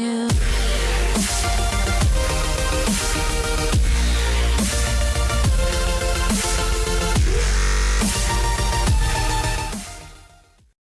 Yeah.